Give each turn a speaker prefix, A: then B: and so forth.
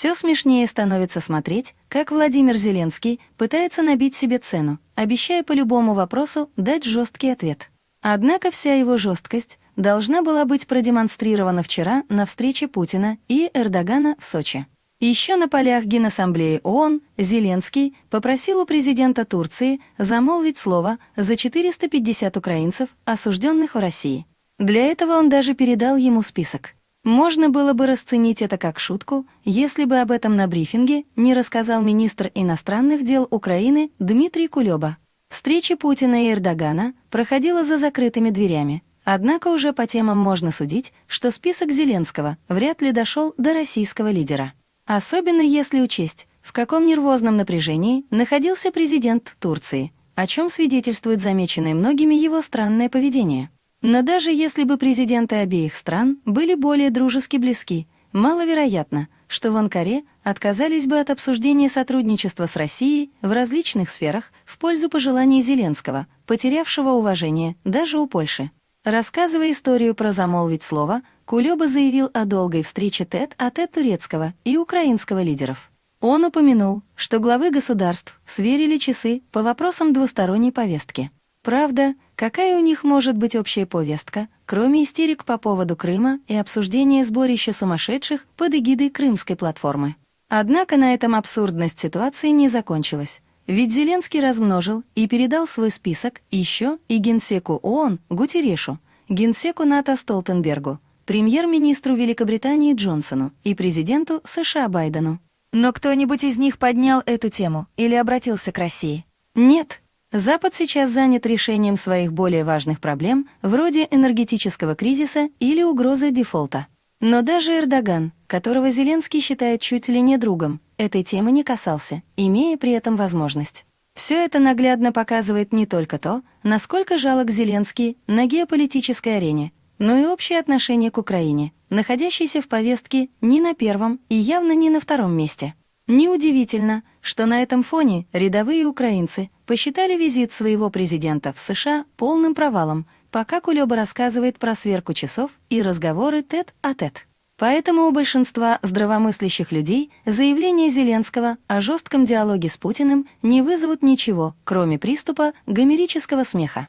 A: Все смешнее становится смотреть, как Владимир Зеленский пытается набить себе цену, обещая по любому вопросу дать жесткий ответ. Однако вся его жесткость должна была быть продемонстрирована вчера на встрече Путина и Эрдогана в Сочи. Еще на полях Генассамблеи ООН Зеленский попросил у президента Турции замолвить слово за 450 украинцев, осужденных в России. Для этого он даже передал ему список. Можно было бы расценить это как шутку, если бы об этом на брифинге не рассказал министр иностранных дел Украины Дмитрий Кулеба. Встреча Путина и Эрдогана проходила за закрытыми дверями, однако уже по темам можно судить, что список Зеленского вряд ли дошел до российского лидера. Особенно если учесть, в каком нервозном напряжении находился президент Турции, о чем свидетельствует замеченное многими его странное поведение. Но даже если бы президенты обеих стран были более дружески близки, маловероятно, что в Анкаре отказались бы от обсуждения сотрудничества с Россией в различных сферах в пользу пожеланий Зеленского, потерявшего уважение даже у Польши. Рассказывая историю про замолвить слово, Кулеба заявил о долгой встрече тет-а-тет -тет турецкого и украинского лидеров. Он упомянул, что главы государств сверили часы по вопросам двусторонней повестки. Правда, какая у них может быть общая повестка, кроме истерик по поводу Крыма и обсуждения сборища сумасшедших под эгидой Крымской платформы? Однако на этом абсурдность ситуации не закончилась. Ведь Зеленский размножил и передал свой список еще и генсеку ООН Гутерешу, генсеку НАТО Столтенбергу, премьер-министру Великобритании Джонсону и президенту США Байдену. Но кто-нибудь из них поднял эту тему или обратился к России? Нет, Запад сейчас занят решением своих более важных проблем, вроде энергетического кризиса или угрозы дефолта. Но даже Эрдоган, которого Зеленский считает чуть ли не другом, этой темы не касался, имея при этом возможность. Все это наглядно показывает не только то, насколько жалок Зеленский на геополитической арене, но и общее отношение к Украине, находящейся в повестке не на первом и явно не на втором месте. Неудивительно, что на этом фоне рядовые украинцы посчитали визит своего президента в США полным провалом, пока Кулеба рассказывает про сверку часов и разговоры тет-а-тет. Поэтому у большинства здравомыслящих людей заявления Зеленского о жестком диалоге с Путиным не вызовут ничего, кроме приступа гомерического смеха.